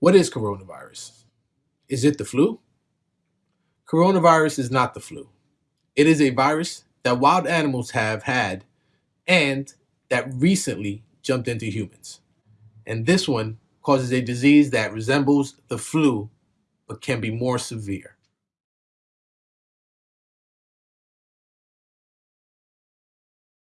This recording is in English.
What is coronavirus? Is it the flu? Coronavirus is not the flu. It is a virus that wild animals have had and that recently jumped into humans. And this one causes a disease that resembles the flu but can be more severe.